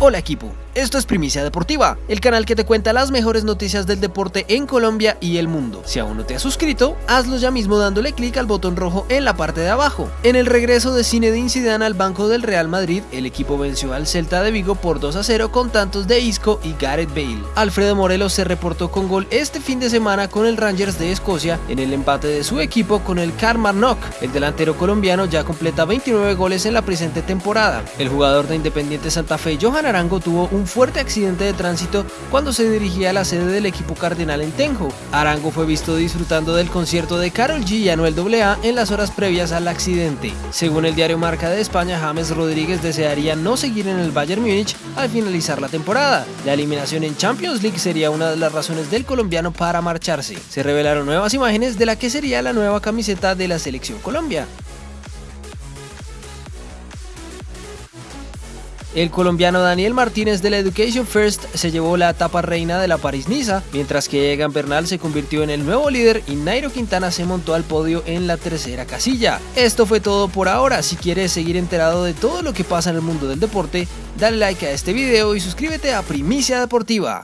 Hola equipo, esto es Primicia Deportiva, el canal que te cuenta las mejores noticias del deporte en Colombia y el mundo. Si aún no te has suscrito, hazlo ya mismo dándole clic al botón rojo en la parte de abajo. En el regreso de Zinedine Zidane al banco del Real Madrid, el equipo venció al Celta de Vigo por 2 a 0 con tantos de Isco y Gareth Bale. Alfredo Morelos se reportó con gol este fin de semana con el Rangers de Escocia en el empate de su equipo con el Carmarnock. El delantero colombiano ya completa 29 goles en la presente temporada. El jugador de Independiente Santa Fe, Johan Arango, tuvo un fuerte accidente de tránsito cuando se dirigía a la sede del equipo cardenal en Tenjo. Arango fue visto disfrutando del concierto de Carol G y Anuel AA en las horas previas al accidente. Según el diario Marca de España, James Rodríguez desearía no seguir en el Bayern Múnich al finalizar la temporada. La eliminación en Champions League sería una de las razones del colombiano para marcharse. Se revelaron nuevas imágenes de la que sería la nueva camiseta de la selección Colombia. El colombiano Daniel Martínez de la Education First se llevó la etapa reina de la París-Niza, mientras que Egan Bernal se convirtió en el nuevo líder y Nairo Quintana se montó al podio en la tercera casilla. Esto fue todo por ahora, si quieres seguir enterado de todo lo que pasa en el mundo del deporte, dale like a este video y suscríbete a Primicia Deportiva.